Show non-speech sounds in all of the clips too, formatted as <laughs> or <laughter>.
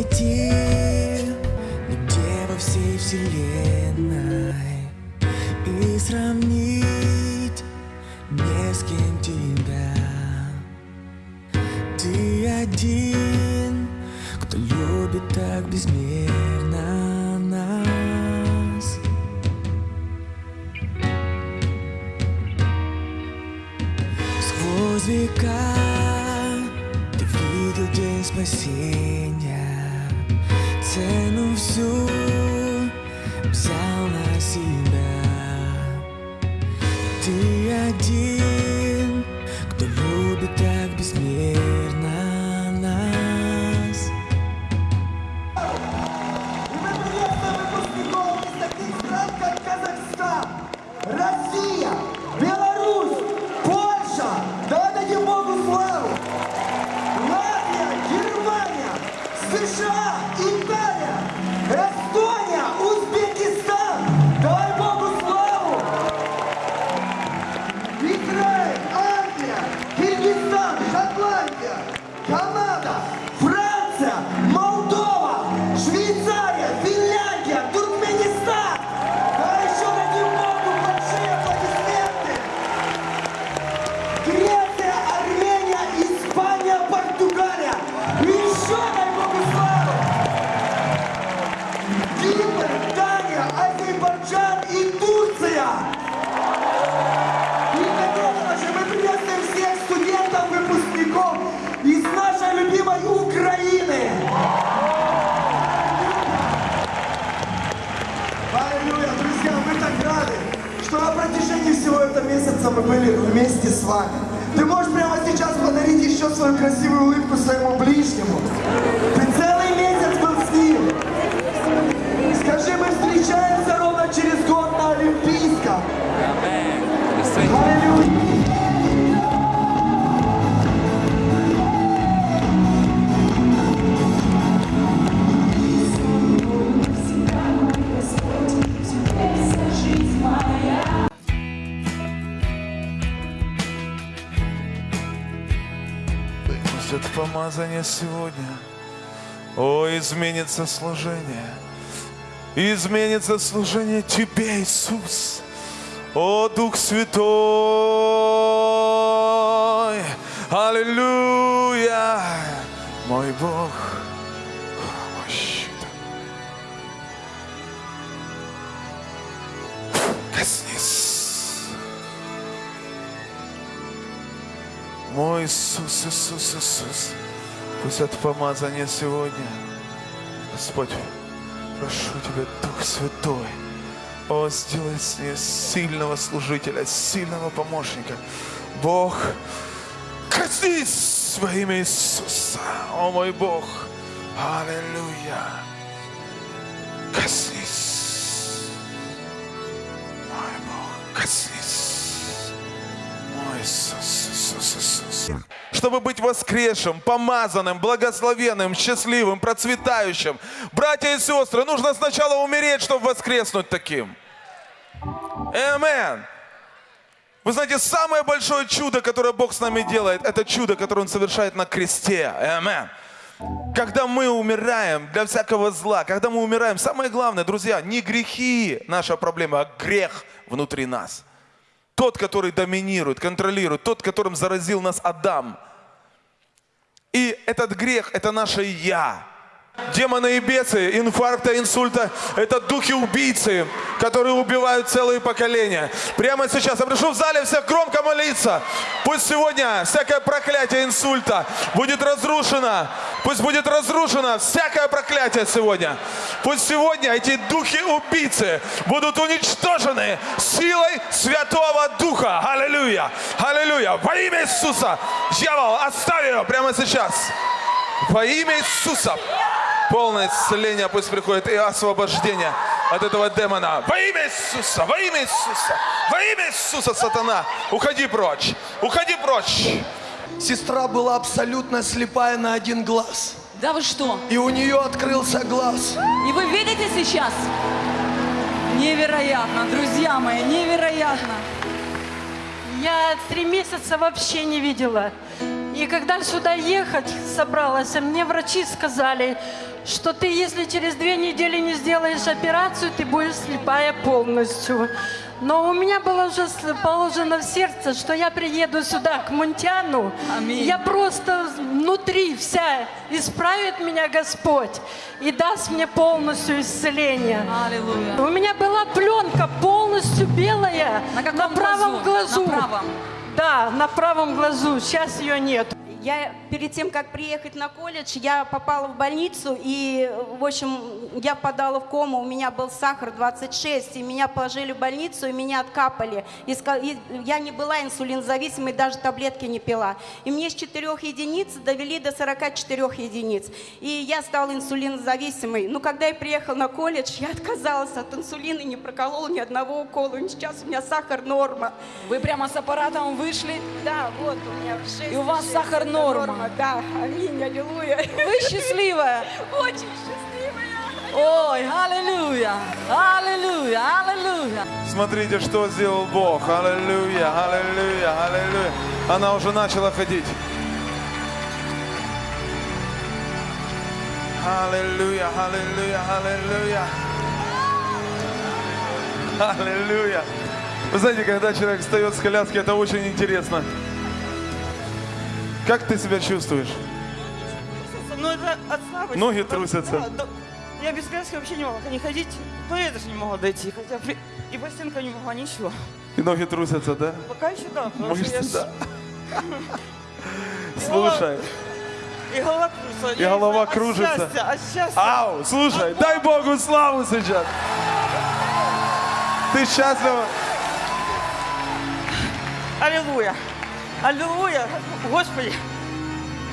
найти Нигде во всей вселенной? И сравнить не с кем тебя. Ты один, кто любит так безмерно нас. Сквозь века видел день спасения. Цену всю взял на себя. Ты один, кто любит так безмерно мы были вместе с вами. Ты можешь прямо сейчас подарить еще свою красивую улыбку своему ближнему. Ты целый помазание сегодня, о, изменится служение, изменится служение Тебе, Иисус, о, Дух Святой, Аллилуйя, мой Бог, коснись. Мой Иисус, Иисус, Иисус, пусть это помазание сегодня, Господь, прошу Тебя, Дух Святой, о, сделай с ней сильного служителя, сильного помощника. Бог, коснись во имя Иисуса, о мой Бог, Аллилуйя, коснись, мой Бог, коснись. Мой Иисус, Иисус, Иисус. Чтобы быть воскресшим, помазанным, благословенным, счастливым, процветающим. Братья и сестры, нужно сначала умереть, чтобы воскреснуть таким. Амен. Вы знаете, самое большое чудо, которое Бог с нами делает, это чудо, которое Он совершает на кресте. Амен. Когда мы умираем для всякого зла, когда мы умираем, самое главное, друзья, не грехи наша проблема, а грех внутри нас. Тот, который доминирует, контролирует, тот, которым заразил нас Адам. И этот грех – это наше «я». Демоны и бесы, инфаркта, инсульта – это духи-убийцы, которые убивают целые поколения. Прямо сейчас я прошу в зале всех громко молиться. Пусть сегодня всякое проклятие инсульта будет разрушено. Пусть будет разрушено всякое проклятие сегодня. Пусть сегодня эти духи-убийцы будут уничтожены силой Святого Духа. Аллилуйя! Аллилуйя! Во имя Иисуса! Дьявол, оставь ее прямо сейчас! Во имя Иисуса! Полное исцеление пусть приходит и освобождение от этого демона. Во имя Иисуса, во имя Иисуса, во имя Иисуса, сатана, уходи прочь, уходи прочь. Сестра была абсолютно слепая на один глаз. Да вы что? И у нее открылся глаз. И вы видите сейчас? Невероятно, друзья мои, невероятно. Я три месяца вообще не видела. И когда сюда ехать собралась, мне врачи сказали, что ты, если через две недели не сделаешь операцию, ты будешь слепая полностью. Но у меня было уже положено в сердце, что я приеду сюда, к Мунтяну. Аминь. Я просто внутри вся исправит меня Господь и даст мне полностью исцеление. Аллилуйя. У меня была пленка полностью белая На каком правом глазу? глазу. На правом? Да, на правом глазу. Сейчас ее нет. Я перед тем, как приехать на колледж, я попала в больницу, и, в общем, я впадала в кому, у меня был сахар 26, и меня положили в больницу, и меня откапали. И, я не была инсулинозависимой, даже таблетки не пила. И мне с 4 единиц довели до 44 единиц. И я стала инсулинозависимой. Но когда я приехала на колледж, я отказалась от инсулина и не проколола ни одного укола. И сейчас у меня сахар норма. Вы прямо с аппаратом вышли. Да, вот у меня 6. И у вас сахар норма. Да, аминь, аллилуйя. Вы счастливая. Очень счастливая. Ой, аллилуйя. Аллилуйя. Аллилуйя. Смотрите, что сделал Бог. Аллилуйя, аллилуйя, аллилуйя. Она уже начала ходить. Аллилуйя, аллилуйя, аллилуйя. Аллилуйя. Вы знаете, когда человек встает с коляски, это очень интересно. Как ты себя чувствуешь? Ну это от слабости. Ноги Потому- трусятся. Да. Я без коляски вообще не могла не ходить. То я даже не могла дойти. Хотя при- и по стенкам не могла ничего. И ноги трусятся, да? Пока еще да. потому что я Мышцы, да. <laughs> Слушай, И голова кружится. И голова кружится. От счастья, от счастья. ау, слушай, дай Богу славу сейчас. Ты счастлива? Аллилуйя. Аллилуйя. Господи.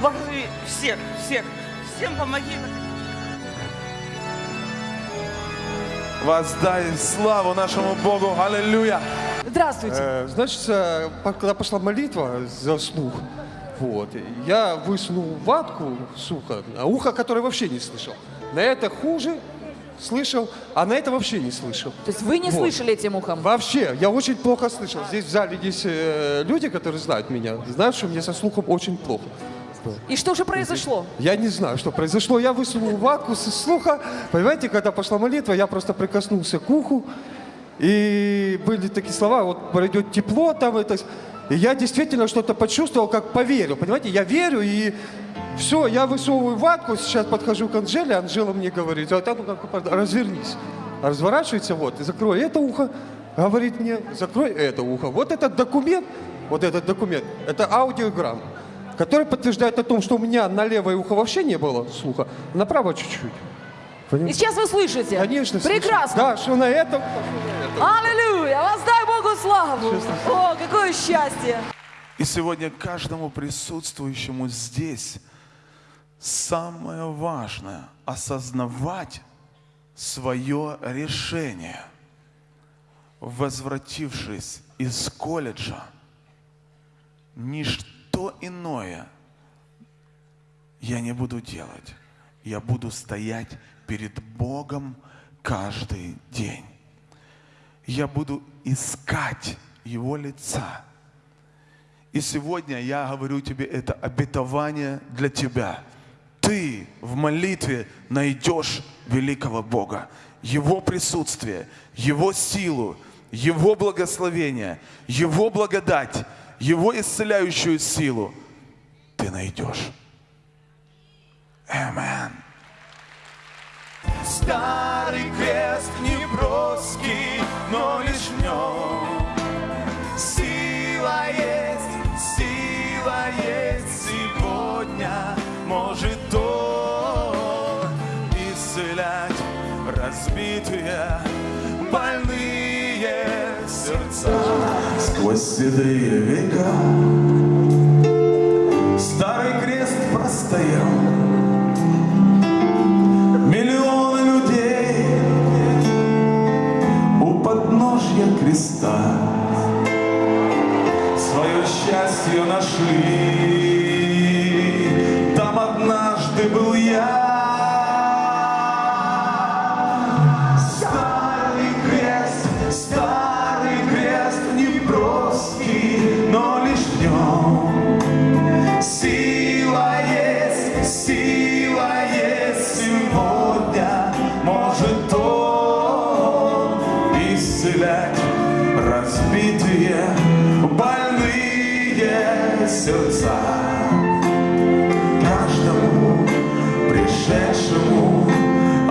Благослови всех, всех. Всем помоги. Воздай славу нашему Богу. Аллилуйя. Здравствуйте. Э, Значит, э, когда пошла молитва за слух, вот, я высунул ватку с уха, а ухо, которое вообще не слышал. На это хуже слышал, а на это вообще не слышал. То есть вы не Вот. слышали этим ухом? Вообще, я очень плохо слышал. Здесь в зале есть э, люди, которые знают меня, знают, что мне со слухом очень плохо. И что же произошло? Я не знаю, что произошло. Я высунул ватку со слуха. Понимаете, когда пошла молитва, я просто прикоснулся к уху. И были такие слова, вот пройдет тепло там это. И я действительно что-то почувствовал, как поверил. Понимаете, я верю и все, я высовываю ватку, сейчас подхожу к Анжеле, Анжела мне говорит, а там как развернись. Разворачивается, вот, и закрой это ухо, говорит мне, закрой это ухо. Вот этот документ, вот этот документ, это аудиограмма, который подтверждает о том, что у меня на левое ухо вообще не было слуха, на правое чуть-чуть. И сейчас вы слышите? Конечно, слышу. Прекрасно. Да, что на этом. Аллилуйя. Воздай Богу славу. О, какое счастье. И сегодня каждому присутствующему здесь самое важное – осознавать свое решение. Возвратившись из колледжа, ничто иное я не буду делать. Я буду стоять перед Богом каждый день. Я буду искать Его лица. И сегодня я говорю тебе, это обетование для тебя. Ты в молитве найдешь великого Бога, Его присутствие, Его силу, Его благословение, Его благодать, Его исцеляющую силу ты найдешь. Амен. Старый крест Сквозь седые века Старый крест простоял Миллионы людей у подножья креста свое счастье нашли.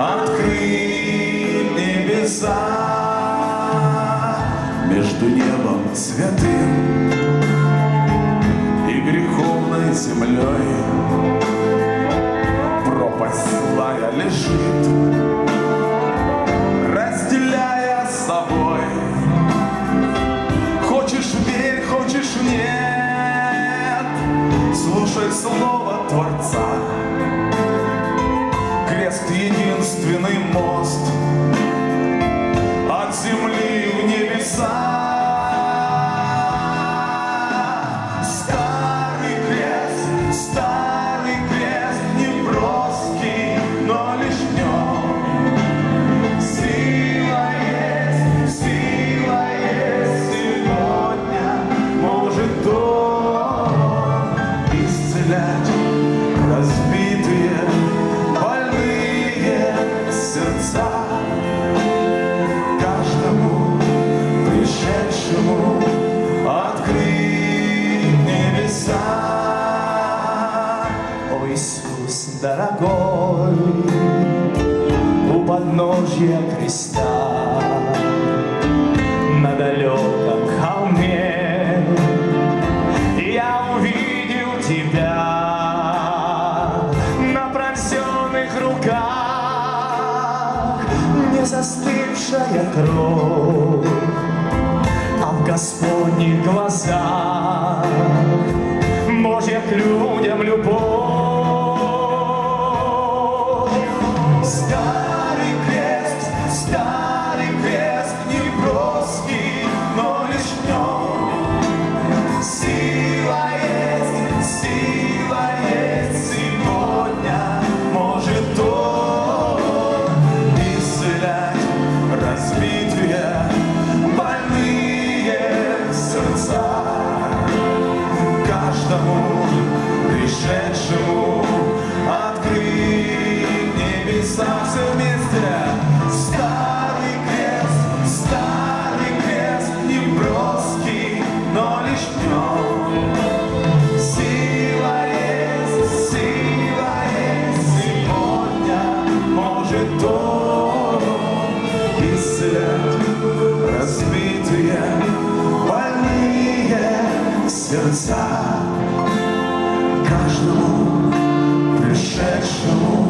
Открыть небеса между небом святым и греховной землей пропасть злая лежит, разделяя с собой. Хочешь верь, хочешь нет, слушай слово Творца. Единственный мост подножья креста. На далеком холме я увидел тебя на пронзенных руках, не застывшая кровь, а в Господних глазах. Божья к людям любовь. Каждому пришедшему открыть небеса все вместе. Старый крест, старый крест, не броский, но лишь в нем сила есть, сила есть, сегодня может он исцелять разбитые, больные сердца каждому пришедшему открыть